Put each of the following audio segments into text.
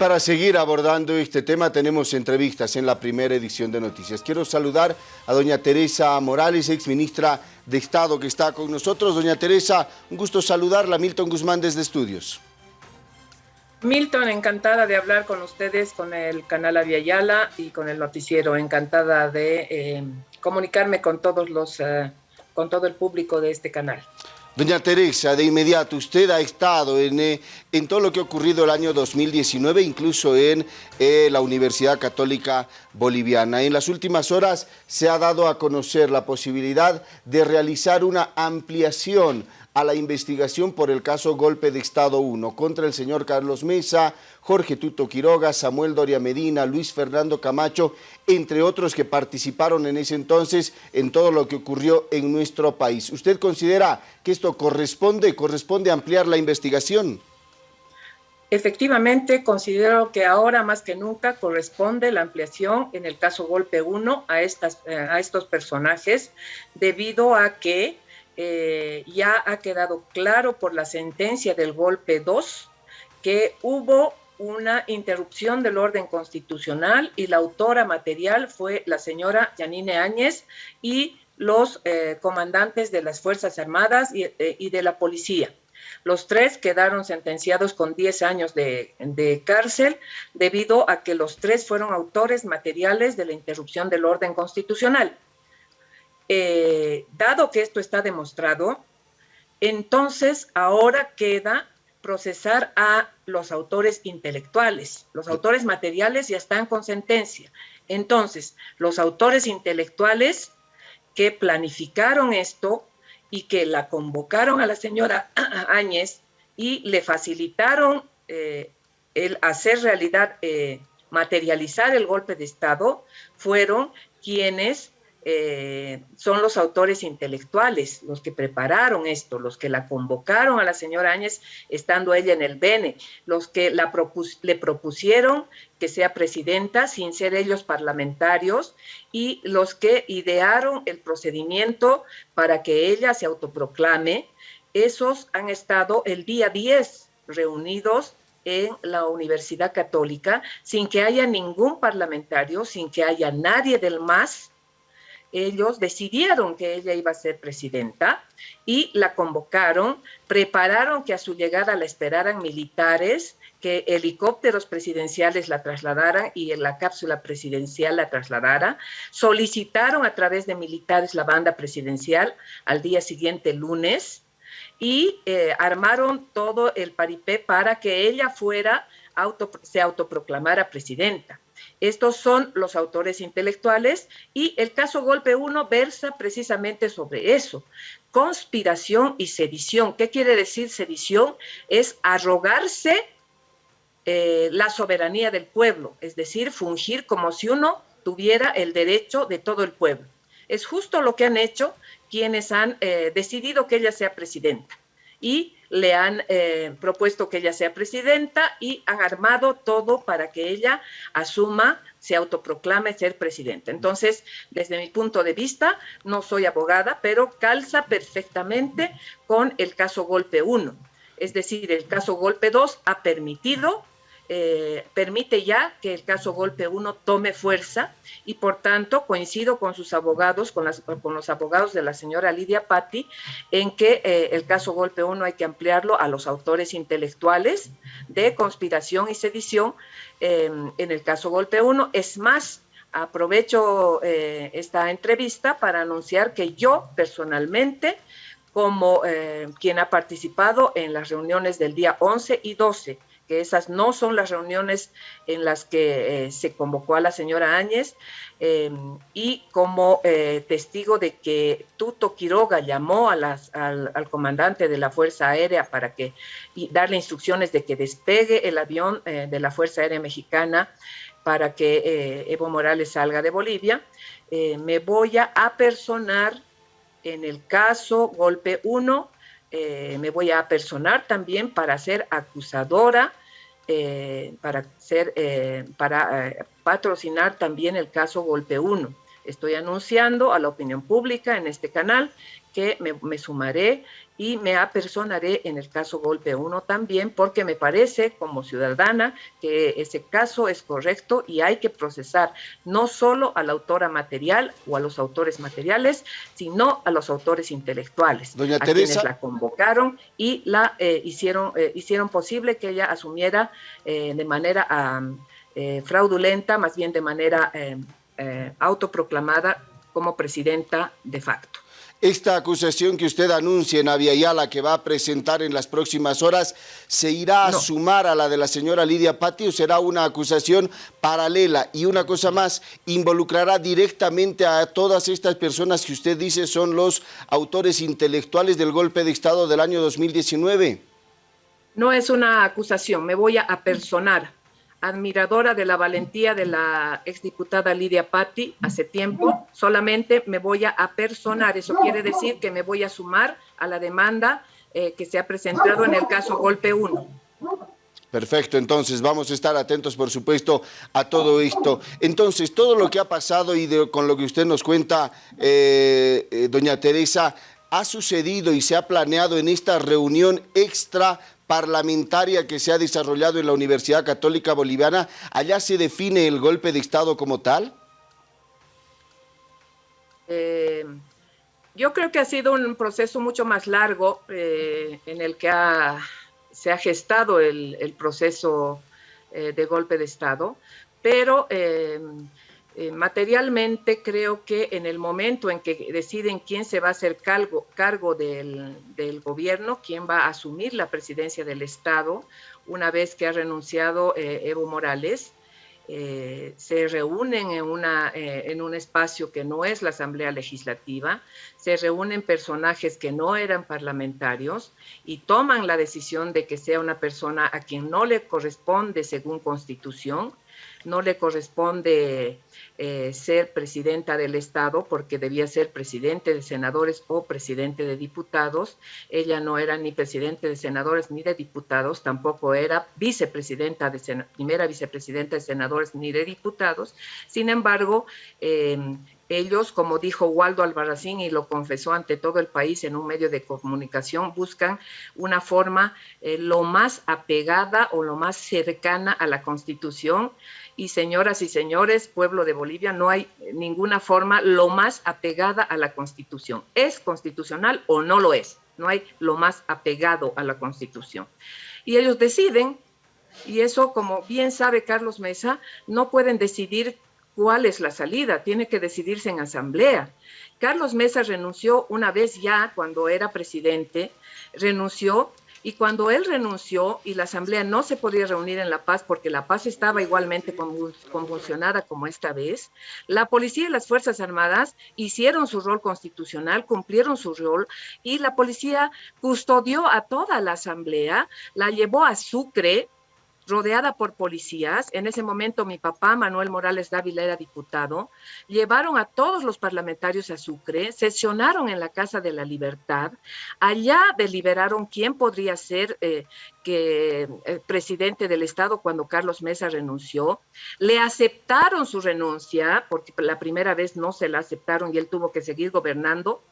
para seguir abordando este tema tenemos entrevistas en la primera edición de Noticias. Quiero saludar a doña Teresa Morales, ex ministra de Estado que está con nosotros. Doña Teresa, un gusto saludarla. Milton Guzmán desde Estudios. Milton, encantada de hablar con ustedes, con el canal Aviala y con el noticiero. Encantada de eh, comunicarme con todos los, eh, con todo el público de este canal. Doña Teresa, de inmediato, usted ha estado en, eh, en todo lo que ha ocurrido el año 2019, incluso en eh, la Universidad Católica Boliviana. En las últimas horas se ha dado a conocer la posibilidad de realizar una ampliación a la investigación por el caso Golpe de Estado 1 contra el señor Carlos Mesa, Jorge Tuto Quiroga, Samuel Doria Medina, Luis Fernando Camacho, entre otros que participaron en ese entonces en todo lo que ocurrió en nuestro país. ¿Usted considera que esto corresponde, corresponde ampliar la investigación? Efectivamente, considero que ahora más que nunca corresponde la ampliación en el caso Golpe 1 a, estas, eh, a estos personajes, debido a que eh, ya ha quedado claro por la sentencia del golpe 2 que hubo una interrupción del orden constitucional y la autora material fue la señora Yanine Áñez y los eh, comandantes de las Fuerzas Armadas eh, y, de la policía. Los tres quedaron sentenciados con 10 años de, de, cárcel debido a que los tres fueron autores materiales de la interrupción del orden constitucional. Eh, dado que esto está demostrado, entonces ahora queda procesar a los autores intelectuales. Los autores materiales ya están con sentencia. Entonces, los autores intelectuales que planificaron esto y que la convocaron a la señora Áñez y le facilitaron eh, el hacer realidad, eh, materializar el golpe de Estado, fueron quienes eh, son los autores intelectuales, los que prepararon esto, los que la convocaron a la señora Áñez estando ella en el BENE, los que le propusieron que sea presidenta sin ser ellos parlamentarios y los que idearon el procedimiento para que ella se autoproclame, esos han estado el día 10 reunidos en la Universidad Católica sin que haya ningún parlamentario, sin que haya nadie del MAS, ellos decidieron que ella iba a ser presidenta y la convocaron, prepararon que a su llegada la esperaran militares, que helicópteros presidenciales la trasladaran y en la cápsula presidencial la trasladara, solicitaron a través de militares la banda presidencial al día siguiente, lunes, y eh, armaron todo el paripé para que ella fuera, se autoproclamara presidenta. Estos son los autores intelectuales y el caso Golpe 1 versa precisamente sobre eso. Conspiración y sedición. ¿Qué quiere decir sedición? Es arrogarse eh, la soberanía del pueblo, es decir, fungir como si uno tuviera el derecho de todo el pueblo. Es justo lo que han hecho quienes han eh, decidido que ella sea presidenta. Y le han eh, propuesto que ella sea presidenta y han armado todo para que ella asuma, se autoproclame ser presidenta. Entonces, desde mi punto de vista, no soy abogada, pero calza perfectamente con el caso Golpe 1. Es decir, el caso Golpe 2 ha permitido eh, permite ya que el caso Golpe 1 tome fuerza y por tanto coincido con sus abogados, con, los abogados de la señora Lidia Patti, en que eh, el caso Golpe 1 hay que ampliarlo a los autores intelectuales de conspiración y sedición em, en el caso Golpe 1. Es más, aprovecho eh, esta entrevista para anunciar que yo personalmente como quien ha participado en las reuniones del día 11 y 12 que esas no son las reuniones en las que eh, se convocó a la señora Áñez, em, y como eh, testigo de que Tuto Quiroga llamó a las, al, comandante de la Fuerza Aérea para que y darle instrucciones de que despegue el avión eh, de la Fuerza Aérea Mexicana para que Evo Morales salga de Bolivia, me voy a apersonar en el caso Golpe 1, me voy a apersonar también para ser acusadora eh, para, ser, eh, para eh, patrocinar también el caso Golpe 1. Estoy anunciando a la opinión pública en este canal que me, sumaré y me apersonaré en el caso Golpe 1 también porque me parece como ciudadana que ese caso es correcto y hay que procesar no solo a la autora material o a los autores materiales, sino a los autores intelectuales, Doña a Teresa. quienes la convocaron y la eh, hicieron, eh, hicieron posible que ella asumiera eh, de manera um, fraudulenta, más bien de manera eh, autoproclamada como presidenta de facto. Esta acusación que usted anuncia en Aviala que va a presentar en las próximas horas, ¿se irá a No. sumar a la de la señora Lidia Patti o será una acusación paralela? Y una cosa más, ¿involucrará directamente a todas estas personas que usted dice son los autores intelectuales del golpe de Estado del año 2019? No es una acusación, me voy a apersonar. Admiradora de la valentía de la exdiputada Lidia Patti hace tiempo, solamente me voy a apersonar. Eso quiere decir que me voy a sumar a la demanda eh, que se ha presentado en el caso Golpe 1. Perfecto, entonces vamos a estar atentos, por supuesto, a todo esto. Entonces, todo lo que ha pasado y con lo que usted nos cuenta, eh, eh, doña Teresa, ha sucedido y se ha planeado en esta reunión extra parlamentaria que se ha desarrollado en la Universidad Católica Boliviana. ¿Allá se define el golpe de Estado como tal? Eh, yo creo que ha sido un proceso mucho más largo eh, en el que se ha gestado el, el proceso eh, de golpe de Estado, pero eh, materialmente creo que en el momento en que deciden quién se va a hacer cargo, del, gobierno, quién va a asumir la presidencia del Estado, una vez que ha renunciado eh, Evo Morales, eh, se reúnen en, en un espacio que no es la Asamblea Legislativa, se reúnen personajes que no eran parlamentarios y toman la decisión de que sea una persona a quien no le corresponde según constitución, no le corresponde eh, ser presidenta del Estado porque debía ser presidente de senadores o presidente de diputados. Ella no era ni presidente de senadores ni de diputados, tampoco era vicepresidenta de primera vicepresidenta de senadores ni de diputados. Sin embargo, eh, ellos, como dijo Waldo Albarracín y lo confesó ante todo el país en un medio de comunicación, buscan una forma eh, lo más apegada o lo más cercana a la Constitución. Y señoras y señores, pueblo de Bolivia, no hay ninguna forma lo más apegada a la Constitución. ¿Es constitucional o no lo es? No hay lo más apegado a la Constitución. Y ellos deciden, y eso, como bien sabe Carlos Mesa, no pueden decidir cuál es la salida, tiene que decidirse en asamblea. Carlos Mesa renunció una vez ya cuando era presidente, renunció y cuando él renunció y la asamblea no se podía reunir en La Paz porque La Paz estaba igualmente convul- convulsionada como esta vez, la policía y las Fuerzas Armadas hicieron su rol constitucional, cumplieron su rol y la policía custodió a toda la asamblea, la llevó a Sucre, rodeada por policías. En ese momento mi papá, Manuel Morales Dávila, era diputado. Llevaron a todos los parlamentarios a Sucre, sesionaron en la Casa de la Libertad. Allá deliberaron quién podría ser eh, eh, presidente del Estado cuando Carlos Mesa renunció. Le aceptaron su renuncia, porque la primera vez no se la aceptaron y él tuvo que seguir gobernando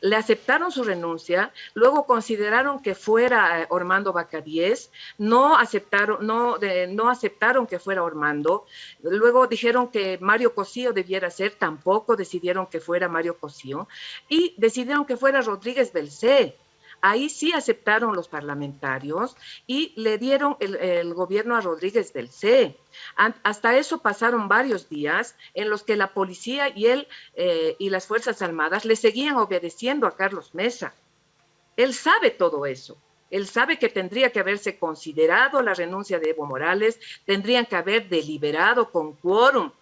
le aceptaron su renuncia, luego consideraron que fuera eh, Ormando Bacadíez, no aceptaron, no, no aceptaron que fuera Ormando, luego dijeron que Mario Cosío debiera ser, tampoco decidieron que fuera Mario Cosío, y decidieron que fuera Rodríguez Belcé. Ahí sí aceptaron los parlamentarios y le dieron el, gobierno a Rodríguez Belcé. An- Hasta eso pasaron varios días en los que la policía y él eh, y las Fuerzas Armadas le seguían obedeciendo a Carlos Mesa. Él sabe todo eso. Él sabe que tendría que haberse considerado la renuncia de Evo Morales, tendrían que haber deliberado con quórum,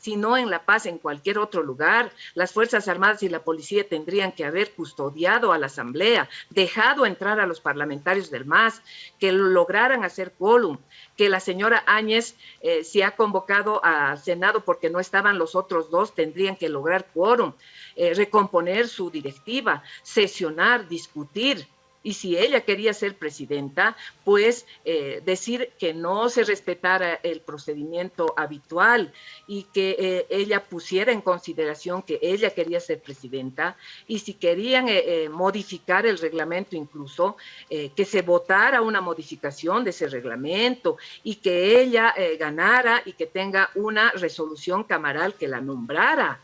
si no en La Paz, en cualquier otro lugar. Las Fuerzas Armadas y la policía tendrían que haber custodiado a la Asamblea, dejado entrar a los parlamentarios del MAS, que lograran hacer quórum, que la señora Áñez, eh, si ha convocado al Senado porque no estaban los otros dos, tendrían que lograr quórum, eh, recomponer su directiva, sesionar, discutir. Y si ella quería ser presidenta, pues eh, decir que no se respetara el procedimiento habitual y que eh, ella pusiera en consideración que ella quería ser presidenta y si querían eh, modificar el reglamento incluso, que se votara una modificación de ese reglamento y que ella ganara y que tenga una resolución camaral que la nombrara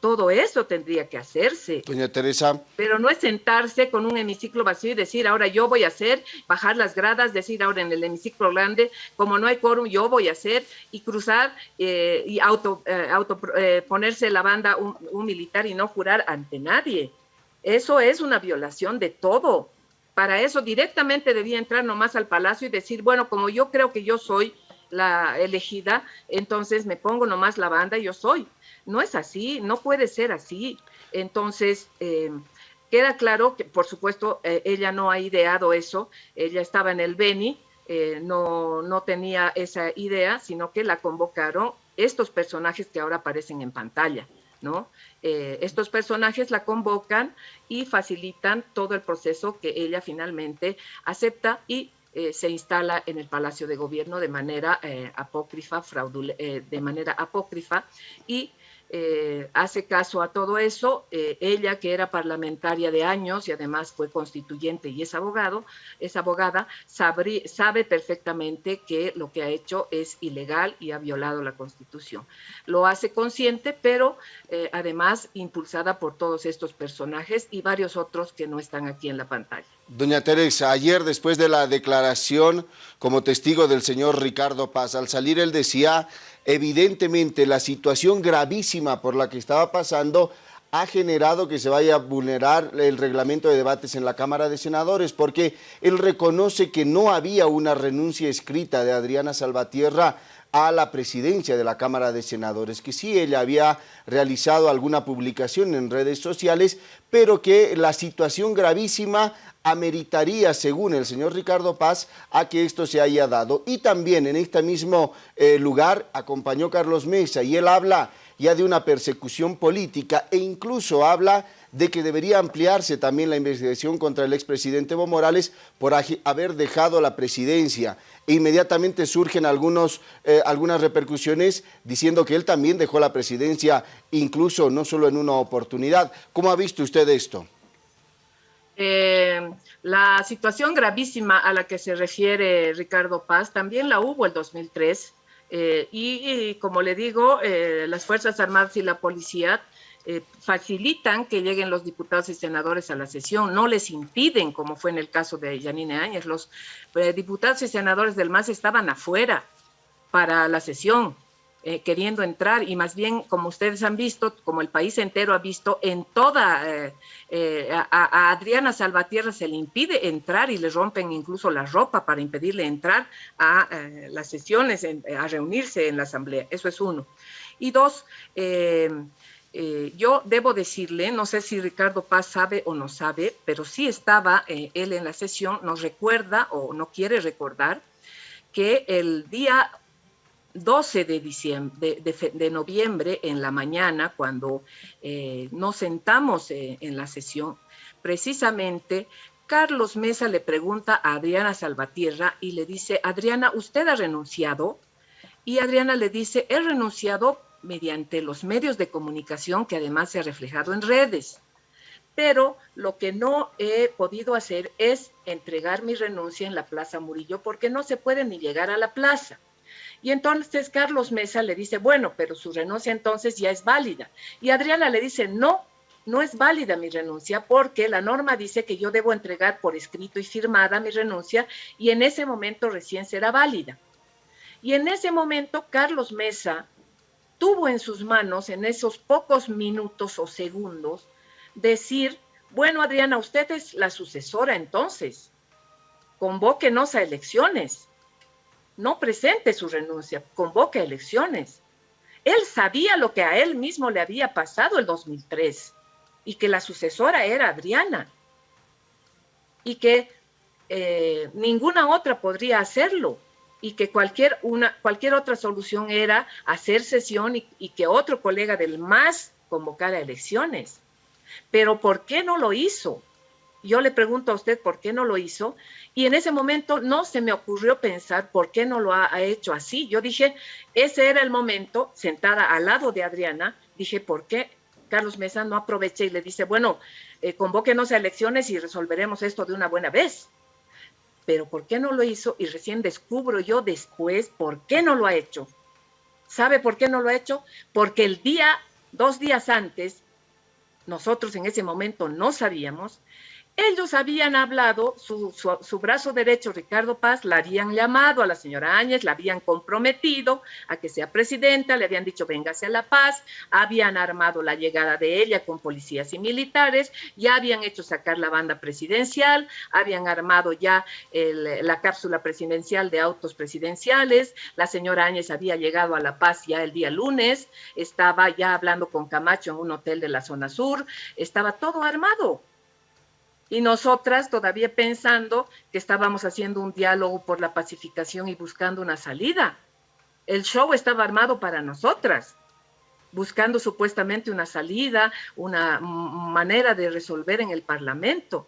todo eso tendría que hacerse. Doña Teresa. Pero no es sentarse con un hemiciclo vacío y decir, ahora yo voy a hacer, bajar las gradas, decir ahora en el hemiciclo grande, como no hay quórum, yo voy a hacer, y cruzar eh, y auto, eh, auto eh, ponerse la banda un, un militar y no jurar ante nadie. Eso es una violación de todo. Para eso directamente debía entrar nomás al palacio y decir, bueno, como yo creo que yo soy la elegida, entonces me pongo nomás la banda y yo soy no es así, no puede ser así. Entonces, eh, queda claro que, por supuesto, eh, ella no ha ideado eso, ella estaba en el Beni, eh, no, no tenía esa idea, sino que la convocaron estos personajes que ahora aparecen en pantalla. ¿no? estos personajes la convocan y facilitan todo el proceso que ella finalmente acepta y se instala en el Palacio de Gobierno de manera apócrifa, de manera apócrifa y eh, hace caso a todo eso. Eh, ella, que era parlamentaria de años y además fue constituyente y es abogado, es abogada, sabe perfectamente que lo que ha hecho es ilegal y ha violado la Constitución. Lo hace consciente, pero eh, además impulsada por todos estos personajes y varios otros que no están aquí en la pantalla. Doña Teresa, ayer después de la declaración como testigo del señor Ricardo Paz, al salir él decía evidentemente la situación gravísima por la que estaba pasando ha generado que se vaya a vulnerar el reglamento de debates en la Cámara de Senadores, porque él reconoce que no había una renuncia escrita de Adriana Salvatierra a la presidencia de la Cámara de Senadores, que sí ella había realizado alguna publicación en redes sociales, pero que la situación gravísima ameritaría, según el señor Ricardo Paz, a que esto se haya dado. Y también en este mismo eh, lugar acompañó Carlos Mesa y él habla ya de una persecución política e incluso habla de que debería ampliarse también la investigación contra el expresidente Evo Morales por haber dejado la presidencia. E inmediatamente surgen algunos, eh, algunas repercusiones diciendo que él también dejó la presidencia, incluso no solo en una oportunidad. ¿Cómo ha visto usted esto? Eh, la situación gravísima a la que se refiere Ricardo Paz también la hubo el 2003 eh, y, como le digo, las Fuerzas Armadas y la policía facilitan que lleguen los diputados y senadores a la sesión, no les impiden, como fue en el caso de Yanine Áñez, los diputados y senadores del MAS estaban afuera para la sesión, eh, queriendo entrar y más bien, como ustedes han visto, como el país entero ha visto, en toda, eh, eh, a, Adriana Salvatierra se le impide entrar y le rompen incluso la ropa para impedirle entrar a las sesiones, a reunirse en la asamblea. Eso es uno. Y dos, yo debo decirle, no sé si Ricardo Paz sabe o no sabe, pero sí estaba él en la sesión, nos recuerda o no quiere recordar que el día 12 de, diciembre, de, noviembre en la mañana, cuando eh, nos sentamos eh, en la sesión, precisamente Carlos Mesa le pregunta a Adriana Salvatierra y le dice, Adriana, ¿usted ha renunciado? Y Adriana le dice, he renunciado mediante los medios de comunicación que además se ha reflejado en redes. Pero lo que no he podido hacer es entregar mi renuncia en la Plaza Murillo porque no se puede ni llegar a la plaza. Y entonces Carlos Mesa le dice, bueno, pero su renuncia entonces ya es válida. Y Adriana le dice, no, no es válida mi renuncia porque la norma dice que yo debo entregar por escrito y firmada mi renuncia y en ese momento recién será válida. Y en ese momento Carlos Mesa tuvo en sus manos, en esos pocos minutos o segundos, decir, bueno, Adriana, usted es la sucesora entonces, convóquenos a elecciones. No presente su renuncia, convoque elecciones. Él sabía lo que a él mismo le había pasado el 2003 y que la sucesora era Adriana y que eh, ninguna otra podría hacerlo y que cualquier, una, cualquier otra solución era hacer sesión y, que otro colega del MAS convocara elecciones. Pero ¿por qué no lo hizo? Yo le pregunto a usted por qué no lo hizo y en ese momento no se me ocurrió pensar por qué no lo ha, hecho así. Yo dije, ese era el momento, sentada al lado de Adriana, dije, ¿por qué Carlos Mesa no aprovecha y le dice, bueno, eh, convóquenos a elecciones y resolveremos esto de una buena vez? Pero ¿por qué no lo hizo? Y recién descubro yo después por qué no lo ha hecho. ¿Sabe por qué no lo ha hecho? Porque el día, dos días antes, nosotros en ese momento no sabíamos, ellos habían hablado, su, brazo derecho, Ricardo Paz, la habían llamado a la señora Áñez, la habían comprometido a que sea presidenta, le habían dicho véngase a La Paz, habían armado la llegada de ella con policías y militares, ya habían hecho sacar la banda presidencial, habían armado ya la cápsula presidencial de autos presidenciales, la señora Áñez había llegado a La Paz ya el día lunes, estaba ya hablando con Camacho en un hotel de la zona sur, estaba todo armado y nosotras todavía pensando que estábamos haciendo un diálogo por la pacificación y buscando una salida. El show estaba armado para nosotras, buscando supuestamente una salida, una manera de resolver en el Parlamento.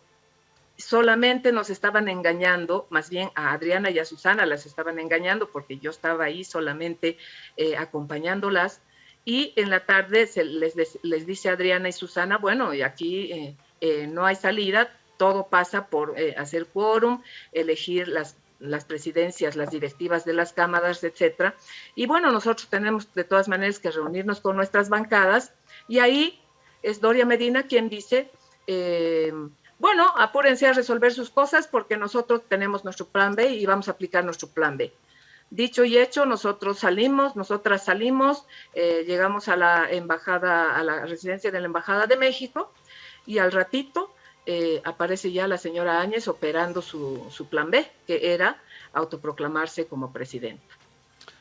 Solamente nos estaban engañando, más bien a Adriana y a Susana las estaban engañando porque yo estaba ahí solamente eh, acompañándolas. Y en la tarde se les, les, dice Adriana y Susana, bueno, y aquí... Eh, eh, no hay salida, todo pasa por eh, hacer quórum, elegir las, las presidencias, las directivas de las cámaras, etcétera. Y bueno, nosotros tenemos de todas maneras que reunirnos con nuestras bancadas y ahí es Doria Medina quien dice, eh, bueno, apúrense a resolver sus cosas porque nosotros tenemos nuestro plan B y vamos a aplicar nuestro plan B. Dicho y hecho, nosotros salimos, nosotras salimos, llegamos a la embajada, a la residencia de la Embajada de México, y al ratito eh, aparece ya la señora Áñez operando su, plan B, que era autoproclamarse como presidenta.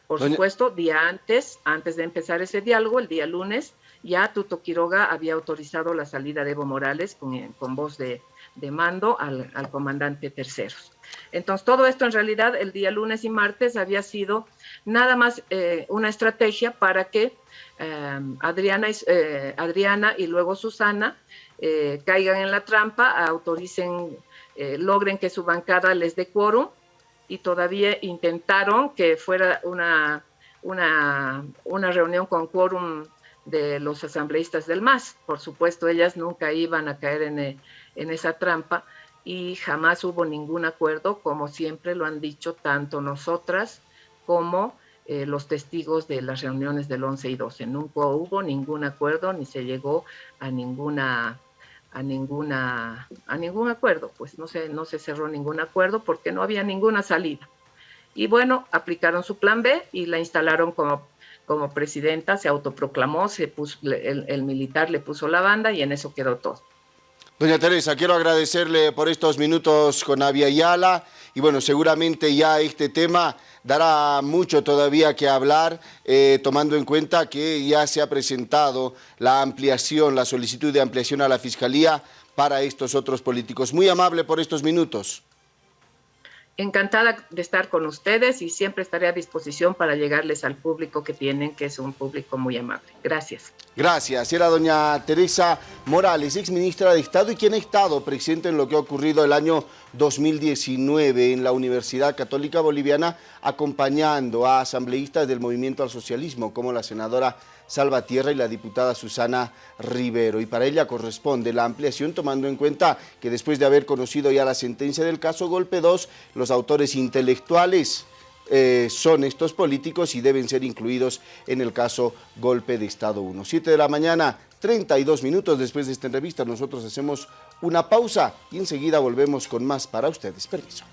Por supuesto, día antes, antes de empezar ese diálogo, el día lunes, ya Tuto Quiroga había autorizado la salida de Evo Morales con, voz de, mando al, comandante terceros. Entonces, todo esto en realidad el día lunes y martes había sido nada más eh, una estrategia para que eh, Adriana, Adriana y luego Susana eh, caigan en la trampa, autoricen, eh, logren que su bancada les dé quórum y todavía intentaron que fuera una, una, una reunión con quórum de los asambleístas del MAS. Por supuesto, ellas nunca iban a caer en, eh, en esa trampa y jamás hubo ningún acuerdo, como siempre lo han dicho tanto nosotras como los testigos de las reuniones del 11 y 12. Nunca hubo ningún acuerdo ni se llegó a ninguna a ninguna a ningún acuerdo, pues no se no se cerró ningún acuerdo porque no había ninguna salida. Y bueno, aplicaron su plan B y la instalaron como como presidenta, se autoproclamó, se puso, el, el militar le puso la banda y en eso quedó todo. Doña Teresa, quiero agradecerle por estos minutos con Avia y bueno, seguramente ya este tema dará mucho todavía que hablar, eh, tomando en cuenta que ya se ha presentado la ampliación, la solicitud de ampliación a la Fiscalía para estos otros políticos. Muy amable por estos minutos. Encantada de estar con ustedes y siempre estaré a disposición para llegarles al público que tienen, que es un público muy amable. Gracias. Gracias. Era doña Teresa Morales, ex ministra de Estado y quien ha estado presente en lo que ha ocurrido el año 2019 en la Universidad Católica Boliviana, acompañando a asambleístas del Movimiento al Socialismo, como la senadora Salvatierra y la diputada Susana Rivero. Y para ella corresponde la ampliación tomando en cuenta que después de haber conocido ya la sentencia del caso Golpe 2, los autores intelectuales eh, son estos políticos y deben ser incluidos en el caso Golpe de Estado 1. 7 de la mañana, 32 minutos después de esta entrevista, nosotros hacemos una pausa y enseguida volvemos con más para ustedes. Permiso.